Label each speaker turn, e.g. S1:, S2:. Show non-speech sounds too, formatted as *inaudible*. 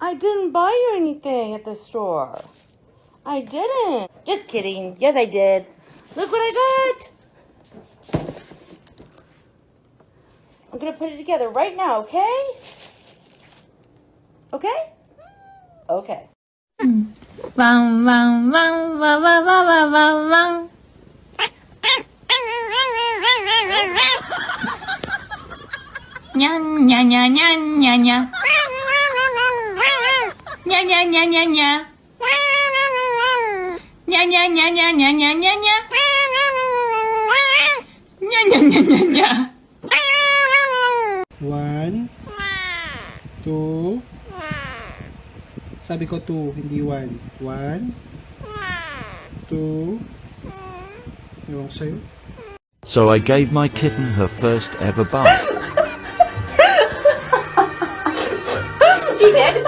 S1: I didn't buy you anything at the store. I didn't. Just kidding. Yes, I did. Look what I got. I'm going to put it together right now, okay? Okay? Okay.
S2: Wow, wow, wow, wow, wow, wow, wow, wow. Nyan, nyan, nyan, nyan, nyan, nyan nya nya nya nya. Nya nya nya nya nya nya nya nya. Nya nya nya nya nya.
S3: One. Two. Sabi ko two, hindi one. One. Two. Ewan ko sa'yo.
S4: So I gave my kitten her first ever bath. *laughs*
S1: you did?